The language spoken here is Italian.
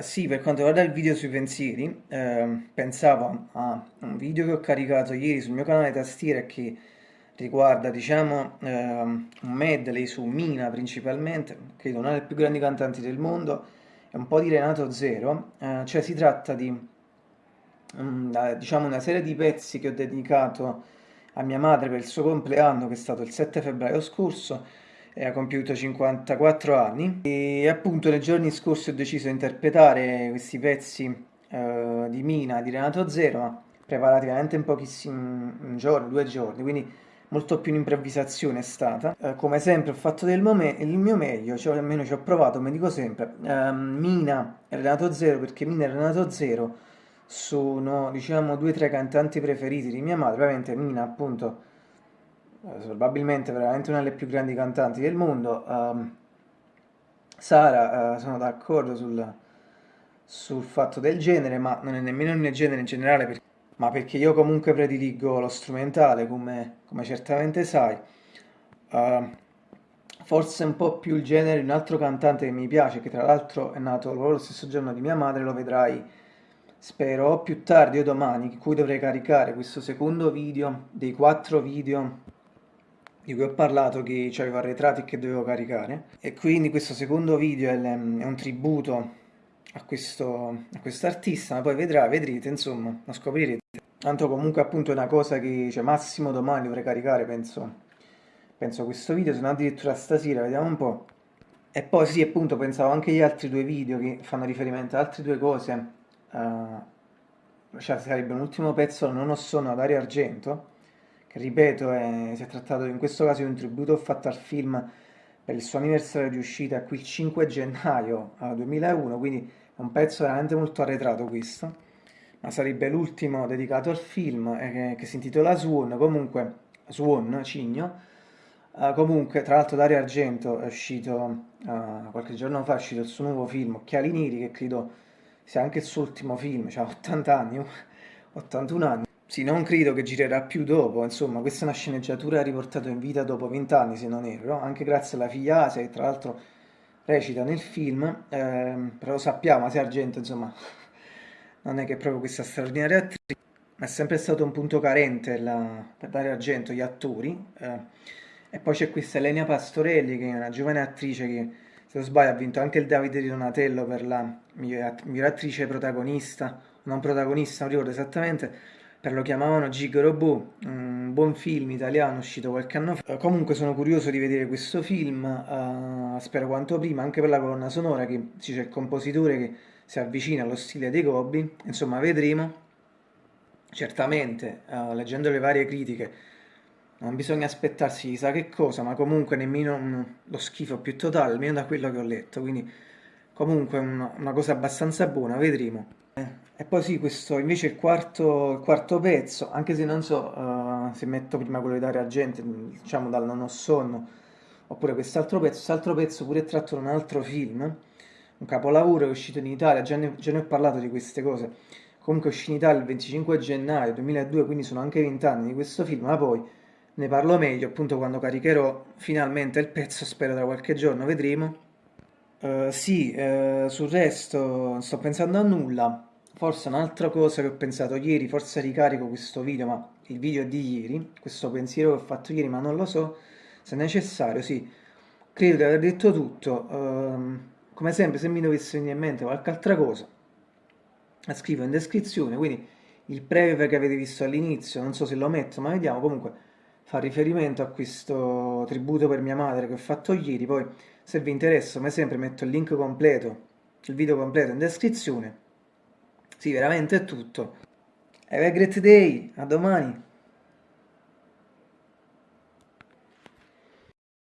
Sì, per quanto riguarda il video sui pensieri, ehm, pensavo a un video che ho caricato ieri sul mio canale tastiera che riguarda, diciamo, ehm, un medley su Mina principalmente, credo una delle più grandi cantanti del mondo, e un po' di Renato Zero, eh, cioè si tratta di, um, diciamo, una serie di pezzi che ho dedicato a mia madre per il suo compleanno, che è stato il 7 febbraio scorso, e ha compiuto 54 anni e appunto nei giorni scorsi ho deciso di interpretare questi pezzi eh, di Mina, di Renato Zero, ma preparati veramente in pochissimi un giorno, due giorni, quindi molto più un'improvvisazione è stata. Eh, come sempre ho fatto del il mio meglio, cioè almeno ci ho provato, come dico sempre. Eh, Mina e Renato Zero, perché Mina e Renato Zero sono, diciamo, due tra i cantanti preferiti di mia madre. Ovviamente Mina, appunto, probabilmente veramente una delle più grandi cantanti del mondo. Um, Sara, uh, sono d'accordo sul, sul, fatto del genere, ma non è nemmeno il mio genere in generale, per, ma perché io comunque prediligo lo strumentale, come, come certamente sai. Uh, forse un po' più il genere di un altro cantante che mi piace, che tra l'altro è nato lo stesso giorno di mia madre, lo vedrai spero più tardi o domani, in cui dovrei caricare questo secondo video dei quattro video di cui ho parlato che avevo arretrati che dovevo caricare. E quindi questo secondo video è, è un tributo a questo a artista ma poi vedrà, vedrete insomma, lo scoprirete. Tanto comunque appunto è una cosa che cioè, massimo domani dovrei caricare penso penso questo video se non addirittura stasera vediamo un po' e poi sì appunto pensavo anche agli altri due video che fanno riferimento ad altre due cose. Uh, cioè sarebbe un ultimo pezzo non ho sonno ad Aria Argento che ripeto è, si è trattato in questo caso di un tributo fatto al film per il suo anniversario di uscita qui il 5 gennaio 2001, quindi è un pezzo veramente molto arretrato questo, ma sarebbe l'ultimo dedicato al film eh, che, si intitola Swan, comunque Swan, Cigno, uh, comunque tra l'altro Dario Argento è uscito uh, qualche giorno fa, è uscito il suo nuovo film Occhiali Neri, che credo sia anche il suo ultimo film, cioè 80 anni, 81 anni. Sì, non credo che girerà più dopo, insomma, questa è una sceneggiatura riportata in vita dopo vent'anni, se non erro, anche grazie alla figlia Asia, che tra l'altro recita nel film, ehm, però sappiamo, Asia Argento, insomma, non è che è proprio questa straordinaria attrice, ma è sempre stato un punto carente la, per dare argento gli attori, eh, e poi c'è questa Elenia Pastorelli, che è una giovane attrice che, se non sbaglio, ha vinto anche il Davide di Donatello per la miglior attrice protagonista, non protagonista, non ricordo esattamente, per lo chiamavano Gig Robot, un buon film italiano uscito qualche anno fa. Comunque sono curioso di vedere questo film, uh, spero quanto prima, anche per la colonna sonora che c'è il compositore che si avvicina allo stile dei Goblin, insomma vedremo. Certamente, uh, leggendo le varie critiche, non bisogna aspettarsi chissà che cosa, ma comunque nemmeno lo schifo più totale, almeno da quello che ho letto, quindi comunque una, una cosa abbastanza buona, vedremo. E poi sì, questo invece è il quarto, il quarto pezzo, anche se non so uh, se metto prima quello di dare a gente, diciamo dal Non ho sonno, oppure quest'altro pezzo, quest'altro pezzo pure è tratto da un altro film, un capolavoro che è uscito in Italia, già ne, già ne ho parlato di queste cose, comunque è uscito in Italia il 25 gennaio 2002, quindi sono anche 20 anni di questo film, ma poi ne parlo meglio appunto quando caricherò finalmente il pezzo, spero tra qualche giorno, vedremo. Uh, sì, uh, sul resto non sto pensando a nulla. Forse un'altra cosa che ho pensato ieri, forse ricarico questo video, ma il video di ieri, questo pensiero che ho fatto ieri, ma non lo so se necessario, sì. Credo di aver detto tutto. Uh, come sempre, se mi dovesse venire in mente qualche altra cosa, la scrivo in descrizione, quindi il preview che avete visto all'inizio, non so se lo metto, ma vediamo, comunque fa riferimento a questo tributo per mia madre che ho fatto ieri, poi se vi interessa, come sempre, metto il link completo, il video completo in descrizione. Sì, veramente è tutto. Have a great day, a domani!